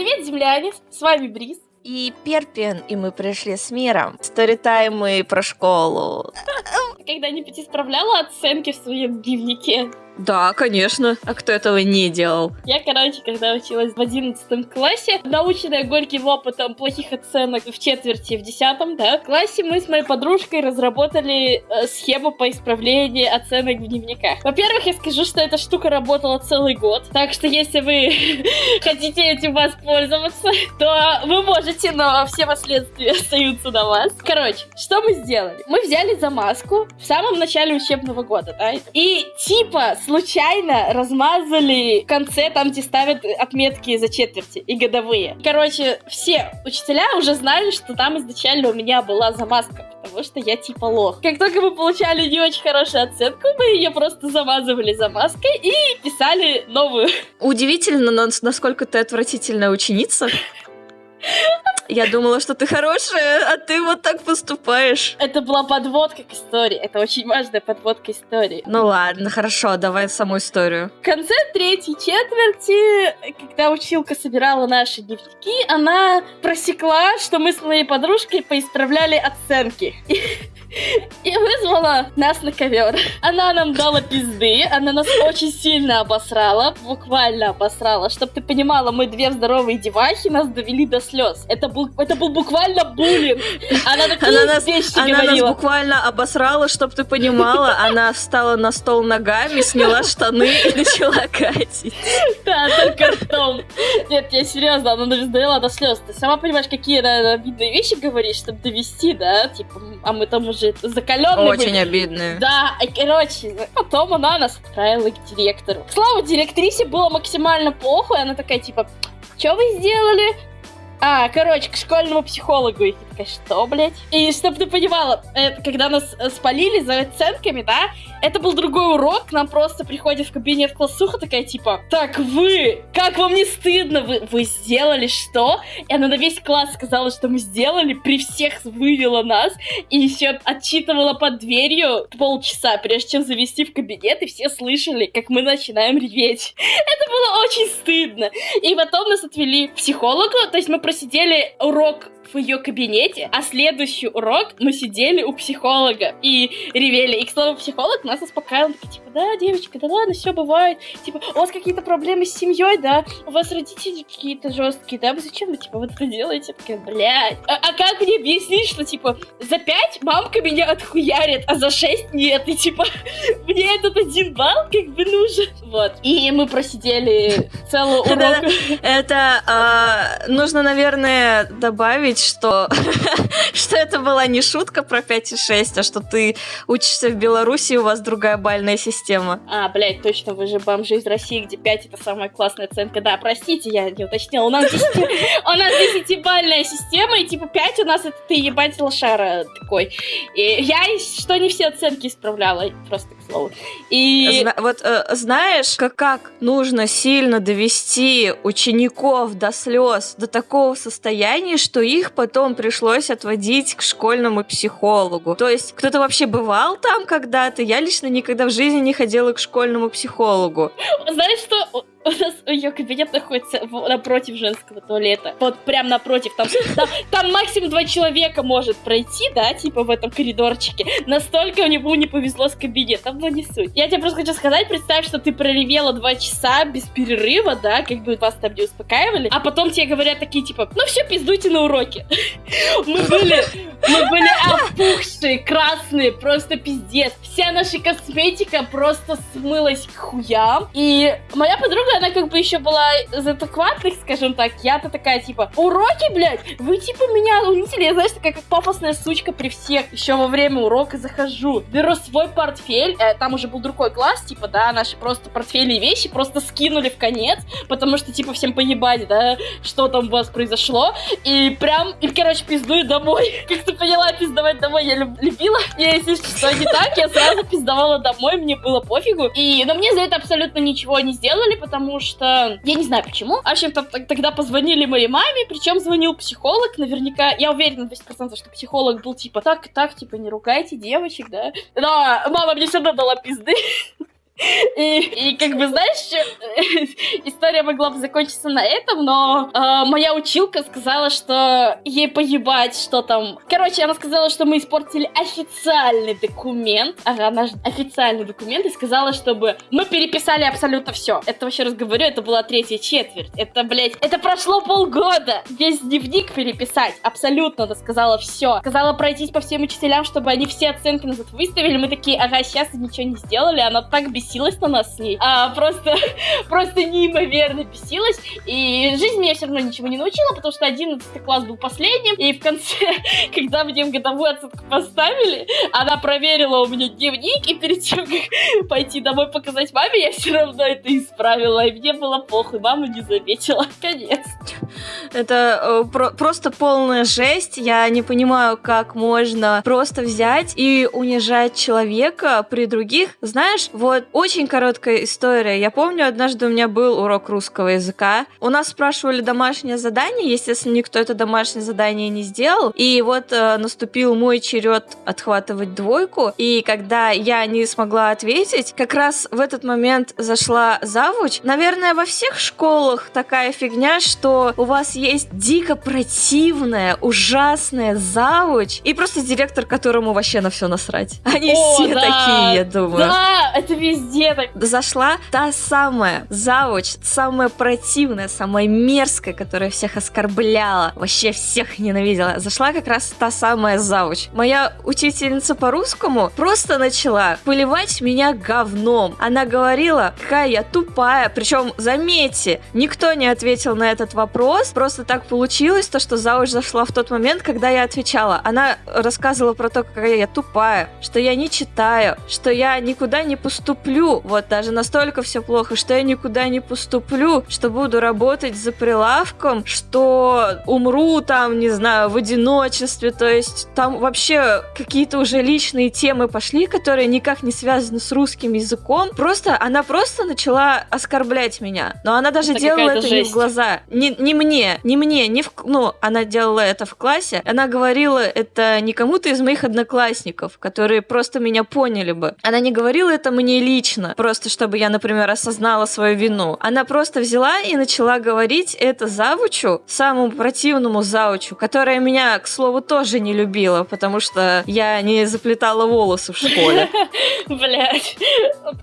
Привет, земляне! С вами Бриз. И Перпин, и мы пришли с миром. Сторитаймы про школу. Когда-нибудь исправляла оценки в своем дневнике? Да, конечно. А кто этого не делал? Я, короче, когда училась в одиннадцатом классе, наученная горьким опытом плохих оценок в четверти, в десятом, да, классе мы с моей подружкой разработали э, схему по исправлению оценок в дневниках. Во-первых, я скажу, что эта штука работала целый год, так что если вы хотите этим воспользоваться, то вы можете, но все последствия остаются на вас. Короче, что мы сделали? Мы взяли замазку в самом начале учебного года, да, и типа случайно размазали в конце, там, где ставят отметки за четверти и годовые. Короче, все учителя уже знали, что там изначально у меня была замазка, потому что я типа лох. Как только мы получали не очень хорошую оценку, мы ее просто замазывали замазкой и писали новую. Удивительно, насколько ты отвратительная ученица. Я думала, что ты хорошая, а ты вот так поступаешь. Это была подводка к истории. Это очень важная подводка истории. Ну ладно, хорошо, давай саму историю. В конце третьей четверти, когда училка собирала наши дневники, она просекла, что мы с моей подружкой поисправляли оценки. и вызвала нас на ковер. Она нам дала пизды, она нас очень сильно обосрала, буквально обосрала. Чтоб ты понимала, мы две здоровые девахи нас довели до слез. Это был, это был буквально буллинг. Она такие она нас, вещи она говорила. нас буквально обосрала, чтоб ты понимала. Она встала на стол ногами, сняла штаны и начала катить. Да, только ртом. Нет, я серьезно, она нас довела до слез. Ты сама понимаешь, какие обидные вещи говоришь, чтобы довести, да? Типа, а мы там уже же закаленный. Очень были. обидные. Да, и, короче, потом она нас отправила к директору. Слава директрисе было максимально плохо, и она такая, типа, что вы сделали? А, короче, к школьному психологу. И такая, что, блядь? И чтобы ты понимала, это, когда нас э, спалили за оценками, да, это был другой урок, к нам просто приходит в кабинет классуха такая, типа, так вы, как вам не стыдно, вы, вы сделали что? И она на весь класс сказала, что мы сделали, при всех вывела нас, и еще отчитывала под дверью полчаса, прежде чем завести в кабинет, и все слышали, как мы начинаем реветь. Это было очень стыдно. И потом нас отвели к психологу, то есть мы просидели урок в ее кабинете, а следующий урок мы сидели у психолога и ревели. И, к слову, психолог нас успокаивал. Такой, типа, да, девочка, да ладно, все бывает. Типа, у вас какие-то проблемы с семьей, да? У вас родители какие-то жесткие, да? Вы зачем вы, типа, вот это делаете? Такая, блядь. А, а как мне объяснить, что, типа, за пять мамка меня отхуярит, а за шесть нет? И, типа, мне этот один балл как бы нужен. Вот. И мы просидели целый урок. Это а, нужно, наверное, добавить, что, что это была не шутка про 5 и 6, а что ты учишься в Беларуси, у вас другая бальная система. А, блядь, точно, вы же бомжи из России, где 5 это самая классная оценка. Да, простите, я не уточнила. У нас 10, у нас 10-бальная система, и типа 5 у нас это ты ебать лошара такой. И я что не все оценки исправляла, просто к слову. И... Зна- вот э, знаешь, как, как нужно сильно довести учеников до слез, до такого состояния, что их потом пришлось отводить к школьному психологу. То есть кто-то вообще бывал там когда-то? Я лично никогда в жизни не ходила к школьному психологу. Знаешь что? У нас ее кабинет находится напротив женского туалета. Вот прям напротив. Там, там, там максимум два человека может пройти, да, типа в этом коридорчике. Настолько у него не повезло с кабинетом, но не суть. Я тебе просто хочу сказать, представь, что ты проревела два часа без перерыва, да, как бы вас там не успокаивали, а потом тебе говорят такие, типа, ну все, пиздуйте на уроки. Мы были, мы были опухшие, красные, просто пиздец. Вся наша косметика просто смылась к хуям. И моя подруга она как бы еще была из адекватных, скажем так. Я-то такая, типа, уроки, блядь, вы типа меня унизили. Я, знаешь, такая как пафосная сучка при всех. Еще во время урока захожу, беру свой портфель, э, там уже был другой класс, типа, да, наши просто портфели и вещи просто скинули в конец, потому что, типа, всем поебать, да, что там у вас произошло. И прям, и, короче, пиздую домой. Как ты поняла, пиздовать домой я люб любила. И если что не так, я сразу пиздовала домой, мне было пофигу. И, но мне за это абсолютно ничего не сделали, потому потому что я не знаю почему. В общем, тогда позвонили моей маме, причем звонил психолог, наверняка, я уверена на 200%, что психолог был типа, так, так, типа, не ругайте девочек, да. Но мама мне все равно дала пизды. И, и как бы, знаешь, история могла бы закончиться на этом, но э, моя училка сказала, что ей поебать, что там... Короче, она сказала, что мы испортили официальный документ. Ага, же официальный документ и сказала, чтобы мы переписали абсолютно все. Это вообще раз говорю, это была третья четверть. Это, блядь, это прошло полгода. Весь дневник переписать. Абсолютно, она сказала все. Сказала пройтись по всем учителям, чтобы они все оценки назад выставили. Мы такие, ага, сейчас ничего не сделали. Она так бесилась на нас с ней. А, просто, просто неимоверно бесилась. И жизнь меня все равно ничего не научила, потому что 11 класс был последним. И в конце, когда мне годовую оценку поставили, она проверила у меня дневник, и перед тем, как пойти домой показать маме, я все равно это исправила. И мне было похуй, мама не заметила. Конец. Это э, про- просто полная жесть. Я не понимаю, как можно просто взять и унижать человека при других. Знаешь, вот очень короткая история. Я помню, однажды у меня был урок русского языка. У нас спрашивали домашнее задание, естественно, никто это домашнее задание не сделал. И вот э, наступил мой черед отхватывать двойку. И когда я не смогла ответить, как раз в этот момент зашла завуч. Наверное, во всех школах такая фигня, что у вас есть дико противная, ужасная завуч и просто директор, которому вообще на все насрать. Они О, все да, такие, я думаю. Да, это везде так. Зашла та самая завуч, самая противная, самая мерзкая, которая всех оскорбляла, вообще всех ненавидела. Зашла как раз та самая завуч. Моя учительница по русскому просто начала поливать меня говном. Она говорила, какая я тупая. Причем, заметьте, никто не ответил на этот вопрос. Просто так получилось, то, что завуч зашла в тот момент, когда я отвечала. Она рассказывала про то, какая я тупая, что я не читаю, что я никуда не поступлю. Вот даже настолько все плохо, что я никуда не поступлю, что буду работать за прилавком, что умру там, не знаю, в одиночестве. То есть там вообще какие-то уже личные темы пошли, которые никак не связаны с русским языком. Просто она просто начала оскорблять меня. Но она даже Это делала это не в жесть. глаза. Не, не мне, не мне, не в... Ну, она делала это в классе. Она говорила это не кому-то из моих одноклассников, которые просто меня поняли бы. Она не говорила это мне лично, просто чтобы я, например, осознала свою вину. Она просто взяла и начала говорить это завучу, самому противному завучу, которая меня, к слову, тоже не любила, потому что я не заплетала волосы в школе. Блять.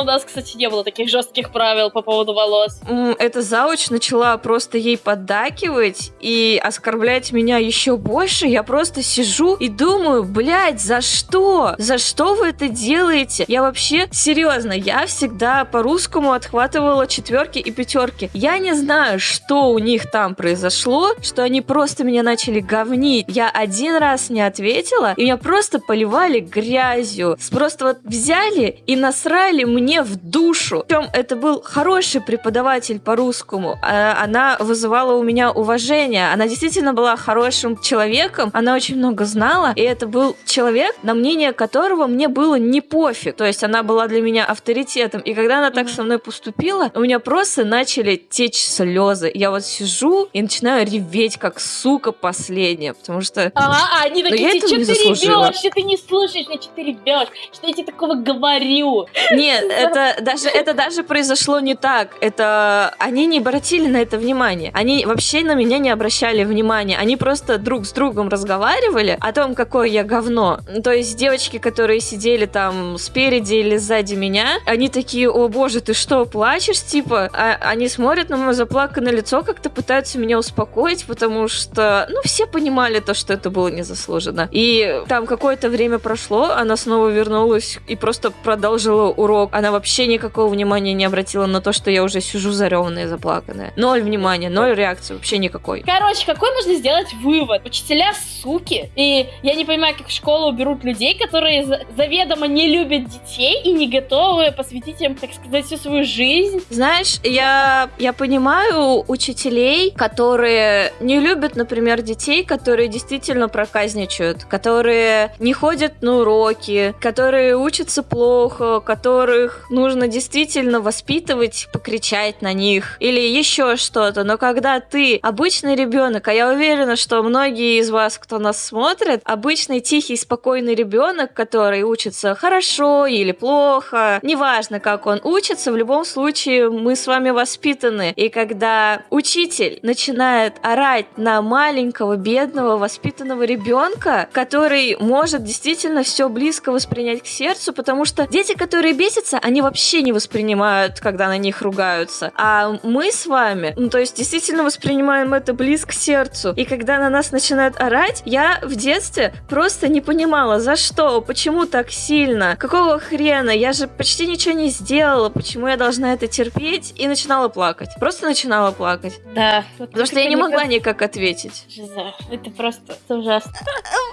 У нас, кстати, не было таких жестких правил по поводу волос. М, Эта зауч начала просто ей поддакивать и оскорблять меня еще больше. Я просто сижу и думаю, блядь, за что? За что вы это делаете? Я вообще, серьезно, я всегда по-русскому отхватывала четверки и пятерки. Я не знаю, что у них там произошло, что они просто меня начали говнить. Я один раз не ответила, и меня просто поливали грязью. Просто вот взяли и насрали мне в душу. Причем это был хороший преподаватель по-русскому. А Она вызывала у меня уважение. Она действительно была хорошим человеком. Она очень много знала. И это был человек, на мнение которого мне было не пофиг. То есть она была для меня авторитетом. И когда она так со мной поступила, у меня просто начали течь слезы. Я вот сижу и начинаю реветь, как сука последняя. Потому что Ага, а они Но такие, я ты что ты ревешь, что ты не слушаешь, что ты ревешь, что я тебе такого говорю. Нет, это даже, это даже произошло не так. Это они не обратили на это внимание. Они вообще на меня не обращали внимания. Они просто друг с другом разговаривали о том, какое я говно. То есть девочки, которые сидели там спереди или сзади меня, они такие, о боже, ты что, плачешь? Типа, а они смотрят на мое заплаканное лицо, как-то пытаются меня успокоить, потому что, ну, все понимали то, что это было незаслуженно. И там какое-то время прошло, она снова вернулась и просто продолжила урок. Она вообще никакого внимания не обратила на то, что я уже сижу зареванная и заплаканная. Ноль внимания, ноль реакции, вообще никакой. Короче, какой можно сделать вывод? Учителя суки. И я не понимаю, как в школу берут людей, которые за- заведомо не любят детей и не готовы посвятить им, так сказать, всю свою жизнь. Знаешь, я, я понимаю учителей, которые не любят, например, детей, которые действительно проказничают, которые не ходят на уроки, которые учатся плохо, которых нужно действительно воспитывать, покричать на них или еще что-то. Но когда ты обычный ребенок, а я уверена, что многие из вас, кто нас смотрит, обычный тихий, спокойный ребенок, который учится хорошо или плохо, неважно, как он учится, в любом случае мы с вами воспитаны. И когда учитель начинает орать на маленького, бедного, воспитанного ребенка, который может действительно все близко воспринять к сердцу, потому что дети, которые бесятся, они вообще не воспринимают, когда на них ругаются. А мы с вами, ну, то есть действительно воспринимаем это близко к сердцу. И когда на нас начинают орать, я в детстве просто не понимала, за что, почему так сильно, какого хрена, я же почти ничего не сделала, почему я должна это терпеть, и начинала плакать. Просто начинала плакать. Да. Потому что я не могла никак ответить. Жиза, это просто это ужасно.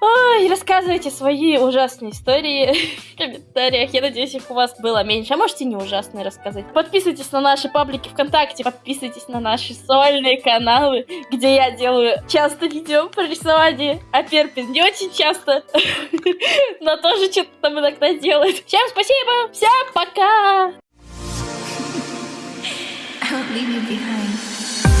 Ой, рассказывайте свои ужасные истории в комментариях. Я надеюсь, их у вас было меньше. А можете не ужасные рассказать. Подписывайтесь на наши паблики ВКонтакте, подписывайтесь на наши сольные каналы, где я делаю часто видео про рисование, а Перпин не очень часто, но тоже что-то там иногда делает. Всем спасибо, всем пока! I leave you behind.